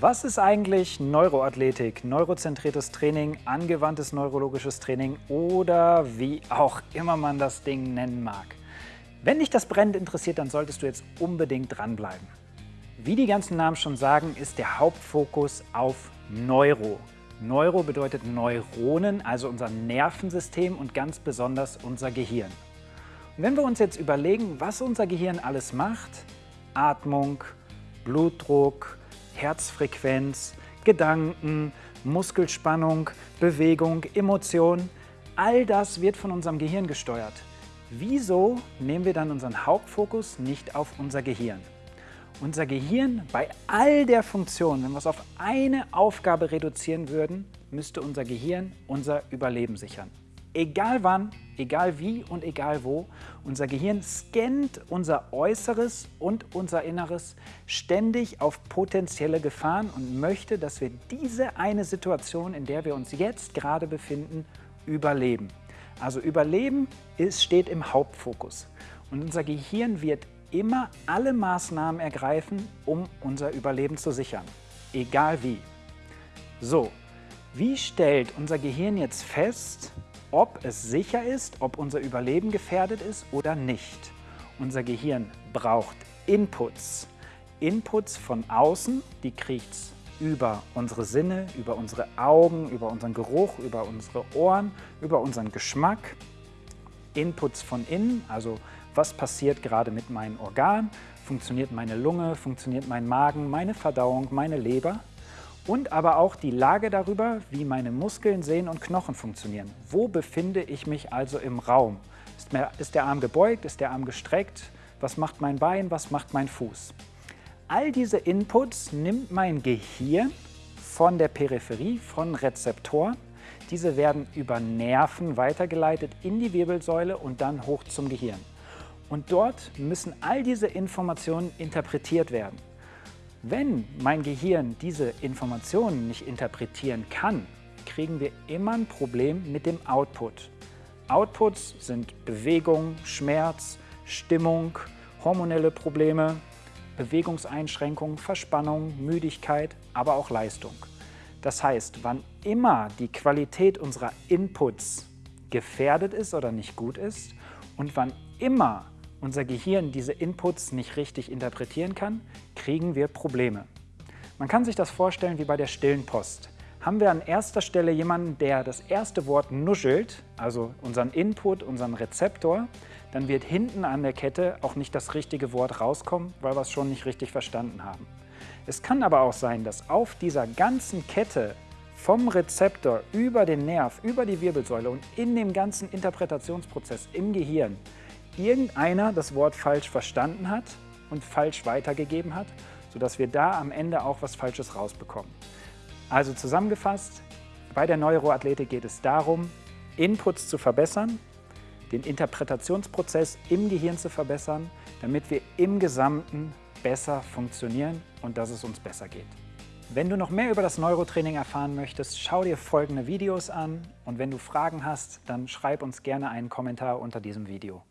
Was ist eigentlich Neuroathletik, neurozentriertes Training, angewandtes neurologisches Training oder wie auch immer man das Ding nennen mag? Wenn dich das brennend interessiert, dann solltest du jetzt unbedingt dranbleiben. Wie die ganzen Namen schon sagen, ist der Hauptfokus auf Neuro. Neuro bedeutet Neuronen, also unser Nervensystem und ganz besonders unser Gehirn. Und wenn wir uns jetzt überlegen, was unser Gehirn alles macht, Atmung, Blutdruck, Herzfrequenz, Gedanken, Muskelspannung, Bewegung, Emotionen, all das wird von unserem Gehirn gesteuert. Wieso nehmen wir dann unseren Hauptfokus nicht auf unser Gehirn? Unser Gehirn, bei all der Funktion, wenn wir es auf eine Aufgabe reduzieren würden, müsste unser Gehirn unser Überleben sichern. Egal wann, egal wie und egal wo, unser Gehirn scannt unser Äußeres und unser Inneres ständig auf potenzielle Gefahren und möchte, dass wir diese eine Situation, in der wir uns jetzt gerade befinden, überleben. Also Überleben ist, steht im Hauptfokus. Und unser Gehirn wird immer alle Maßnahmen ergreifen, um unser Überleben zu sichern. Egal wie. So, wie stellt unser Gehirn jetzt fest, ob es sicher ist, ob unser Überleben gefährdet ist oder nicht. Unser Gehirn braucht Inputs. Inputs von außen, die kriegt es über unsere Sinne, über unsere Augen, über unseren Geruch, über unsere Ohren, über unseren Geschmack. Inputs von innen, also was passiert gerade mit meinen Organen, funktioniert meine Lunge, funktioniert mein Magen, meine Verdauung, meine Leber und aber auch die Lage darüber, wie meine Muskeln, Sehnen und Knochen funktionieren. Wo befinde ich mich also im Raum? Ist, ist der Arm gebeugt? Ist der Arm gestreckt? Was macht mein Bein? Was macht mein Fuß? All diese Inputs nimmt mein Gehirn von der Peripherie, von Rezeptoren. Diese werden über Nerven weitergeleitet in die Wirbelsäule und dann hoch zum Gehirn. Und dort müssen all diese Informationen interpretiert werden. Wenn mein Gehirn diese Informationen nicht interpretieren kann, kriegen wir immer ein Problem mit dem Output. Outputs sind Bewegung, Schmerz, Stimmung, hormonelle Probleme, Bewegungseinschränkungen, Verspannung, Müdigkeit, aber auch Leistung. Das heißt, wann immer die Qualität unserer Inputs gefährdet ist oder nicht gut ist und wann immer unser Gehirn diese Inputs nicht richtig interpretieren kann, kriegen wir Probleme. Man kann sich das vorstellen wie bei der stillen Post. Haben wir an erster Stelle jemanden, der das erste Wort nuschelt, also unseren Input, unseren Rezeptor, dann wird hinten an der Kette auch nicht das richtige Wort rauskommen, weil wir es schon nicht richtig verstanden haben. Es kann aber auch sein, dass auf dieser ganzen Kette vom Rezeptor über den Nerv, über die Wirbelsäule und in dem ganzen Interpretationsprozess im Gehirn irgendeiner das Wort falsch verstanden hat und falsch weitergegeben hat, sodass wir da am Ende auch was Falsches rausbekommen. Also zusammengefasst, bei der Neuroathletik geht es darum, Inputs zu verbessern, den Interpretationsprozess im Gehirn zu verbessern, damit wir im Gesamten besser funktionieren und dass es uns besser geht. Wenn du noch mehr über das Neurotraining erfahren möchtest, schau dir folgende Videos an und wenn du Fragen hast, dann schreib uns gerne einen Kommentar unter diesem Video.